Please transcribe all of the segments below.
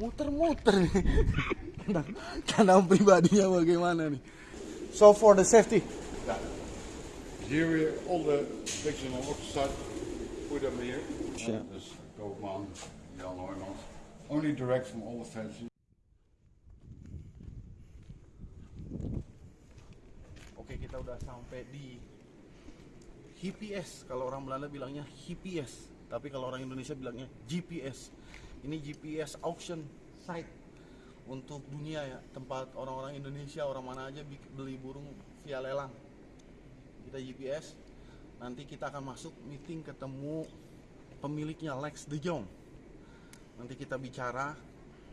muter-muter nih. kandang, kandang pribadinya bagaimana nih? So for the safety. Here we all the pigs on the side, put them here. Yeah. Dus Koopman, Jan Hoijmans. Only direct from all the fences. Oke kita udah sampai di HPS. Kalau orang Belanda bilangnya HPS, tapi kalau orang Indonesia bilangnya GPS. Ini GPS auction site untuk dunia ya, tempat orang-orang Indonesia, orang mana aja beli burung via lelang. Kita GPS. Nanti kita akan masuk meeting ketemu pemiliknya Lex De Jong. Nanti kita bicara,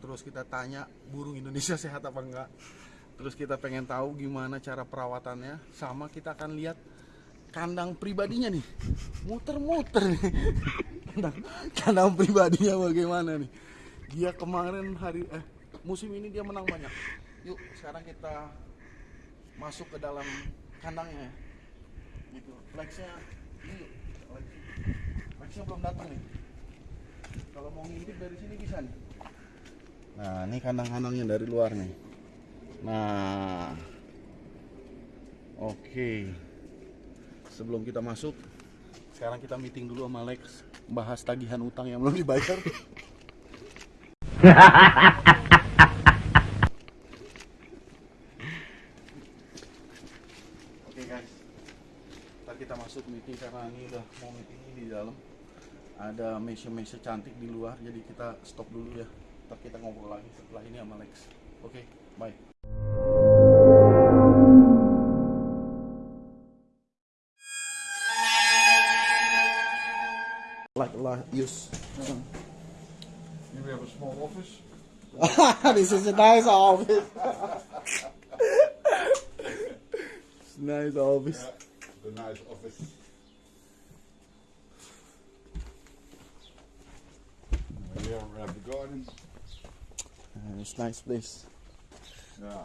terus kita tanya burung Indonesia sehat apa enggak. Terus kita pengen tahu gimana cara perawatannya, sama kita akan lihat kandang pribadinya nih, muter-muter nih. Kandang, kandang pribadinya bagaimana nih? Dia kemarin hari eh musim ini dia menang banyak. Yuk sekarang kita masuk ke dalam kandangnya ya. Gitu. Lexnya ini Lex, Lexnya belum datang nih. Kalau mau ngintip dari sini bisa nih. Nah, ini kandang-kandangnya dari luar nih. Nah, oke. Sebelum kita masuk, sekarang kita meeting dulu sama Lex, bahas tagihan utang yang belum dibayar. Oke guys, ntar kita masuk meeting karena ini udah mau meeting ini di dalam. Ada meja-meja cantik di luar, jadi kita stop dulu ya. Ntar kita ngobrol lagi setelah ini sama Lex. Oke, bye. Use. Here we have a small office. this is a nice office. it's a nice office. The nice office. We have the garden. Uh, it's nice place. Yeah.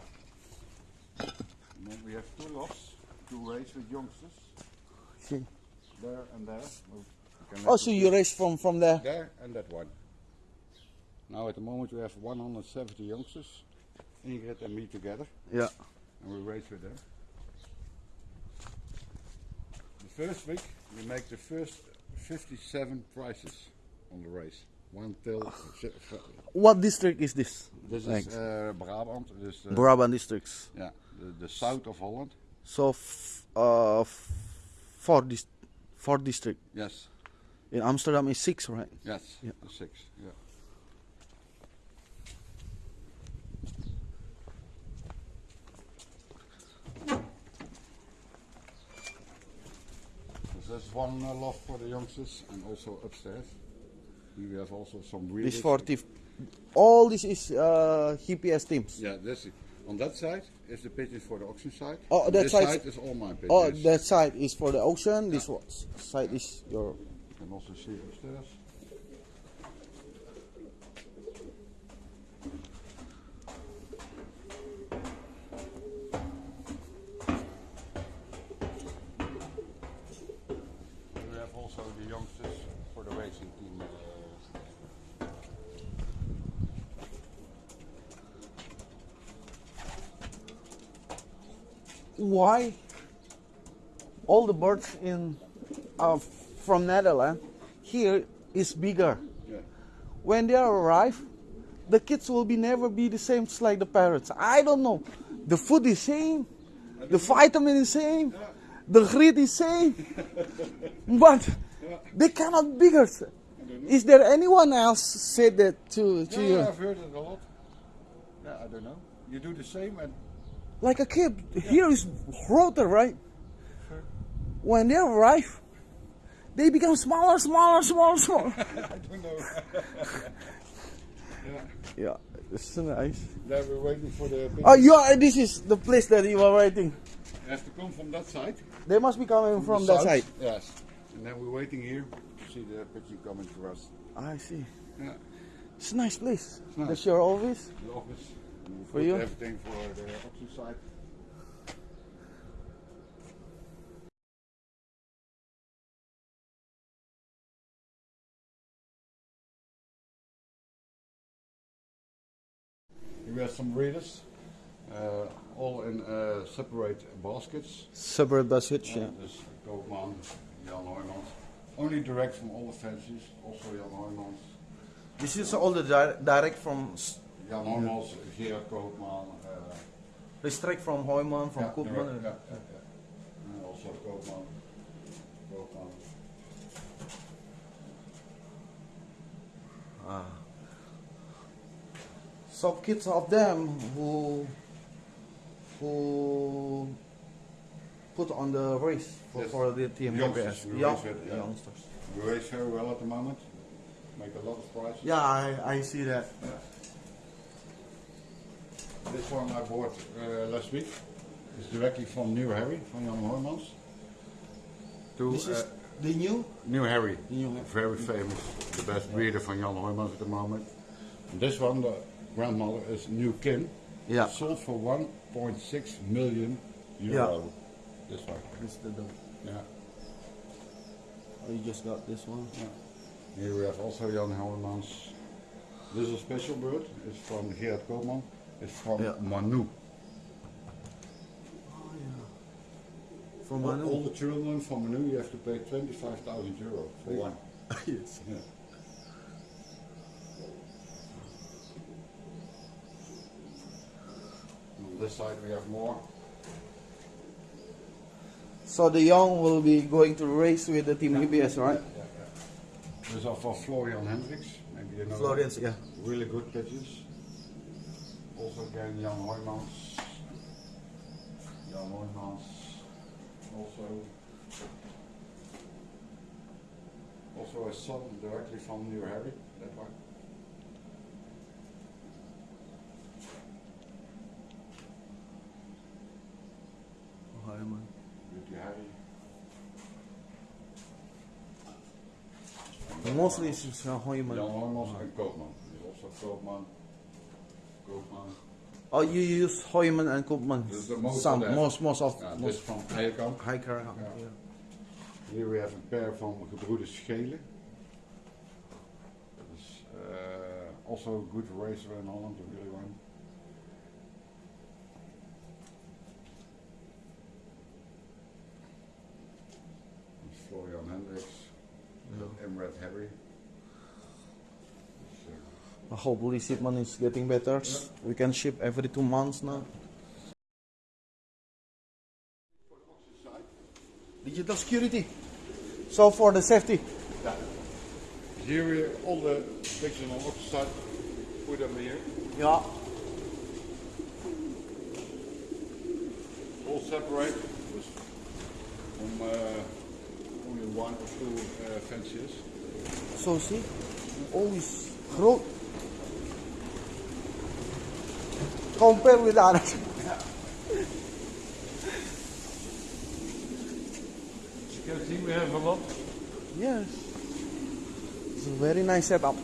And then we have two lots to raise with youngsters. See. There and there. Oh, so you raise from from there? There and that one. Now at the moment we have 170 youngsters. Ingrid and me together. Yeah. and we race with them. The first week we make the first 57 prizes on the race. One till What district is this? this Thanks. is uh, Brabant, dus uh, Brabant districts. yeah, the, the south of Holland. So, f- uh, four dis- four district. Yes, In Amsterdam is six, right? yes, Yeah. six. Yeah. Dus There's one uh, loft for the youngsters and also upstairs. We have also some This breeders. forty. All this is uh, HPS teams. Yeah, that's it. On that side is the pigeons for the auction side. Oh, and that this side is all my pigeons. Oh, that side is for the ocean. This one side is your. You can also see upstairs. We have also the youngsters for the racing team. Why? All the birds in uh, from Netherlands here is bigger. yeah. when they arrive, the kids will be never be the same like the parents. I don't know. The food is same, the vitamin is same, the grit is same, but they cannot bigger. Is there anyone else said that to to Yeah, you? I've heard it a lot. Yeah, I don't know. You do the same and Like a kid, here is rotor, right? Sure. When they arrive, they become smaller, smaller, smaller, smaller. I don't know. yeah. yeah, it's nice. Then we're waiting for the pigeons. Oh, you are. This is the place that you were waiting. You have to come from that side. They must be coming from the that south. side. Yes. And then we're waiting here to see the pigeon coming for us. Ah, I see. Yeah. It's a nice place. nice. That's your office. The office. For you? Everything for the auction side. We have some breeders, uh, all in uh, separate baskets. Separate baskets, yeah. Dus Koopman, Jan Hooymans. Only direct from all the fences, also Jan Hooymans. This is all the di- direct from s- Jan Hooymans, Gerard Koopman. Uh, restrict from Hoyman, from ja, Koopman. direct, ja, ja, ja. And also Koopman. Koopman. Ah. Some kids of them who who put on the race for, Yes. for the team. Youngsters, we race with, yeah. youngsters. We race very well at the moment. Make a lot of prizes. Yeah, I, I see that. This one I bought uh, last week. It's directly from New Harry, from Jan Hoijmans. To This is uh, the new. New Harry, New Harry. very famous, the best breeder van Jan Hoijmans at the moment. And this one, the grandmother, is New Kim. Yeah. Sold for 1.6 million euro. This one. This the dog. Yeah. Oh, you just got this one. yeah. Here we have also Jan Hooymans. This is a special bird. It's from Gerard Koopman. It's from Yeah. Manu. Oh yeah. From All, Manu. all the children from Manu, you have to pay 25,000 euro for one. yes. Yeah. This side we have more. So the young will be going to race with the team EBS, right? Yeah, yeah. These are for Florian Hendricks. Maybe you know. Florians, yeah. Really good pitches. Also again Jan Hooymans. Jan Hooymans. Also. Also a son directly from New Harry. That one. Mostly it's just, uh, Hoyman. Jan Hooymans and Koopman. There's also Koopman. Koopman. Oh, you use Hoyman and Koopman. This is the most Some, of them. most, most of, Ja, dit most is van Eijerkamp. hiker. Ja. Yeah. Hier we have een pair van gebroeders Schelen. Dat is uh, also a good racer in Holland, a really one. That's Florian Hendricks, Yeah. Emred Harry. Dus, uh, Hopefully shipment is getting better. We can ship every two months now. Digital security. So for the safety. yeah. Here we all the pictures on opposite side. Put them here. Yeah. all separate from uh, only one or two uh, fences. So see, always groot. Compare with others. You can see we have a lot. Yes. It's a very nice setup.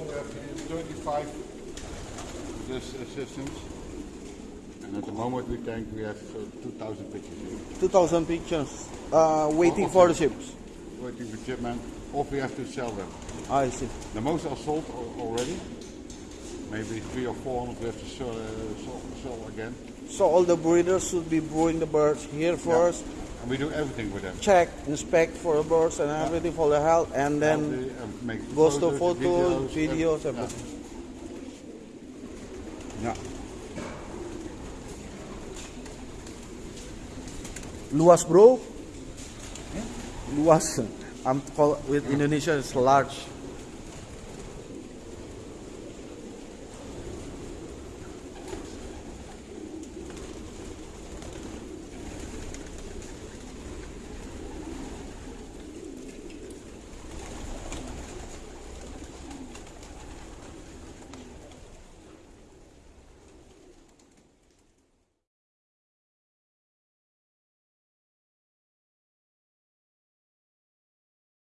35 this systems. And at the moment we think we have uh, 2,000 pictures here. 2000 pictures uh, waiting for the ships. Waiting for shipment. Or we have to sell them. I see. The most are sold already. Maybe three or four hundred we have to sell, uh, sell, sell again. So all the breeders should be brewing the birds here first. And we do everything with them. Check, inspect for the birds and everything for the health, and then Healthy, and uh, um, make goes to photos, photos, videos, everything. Yeah. Luas bro. Luas. I'm call with Indonesia is large.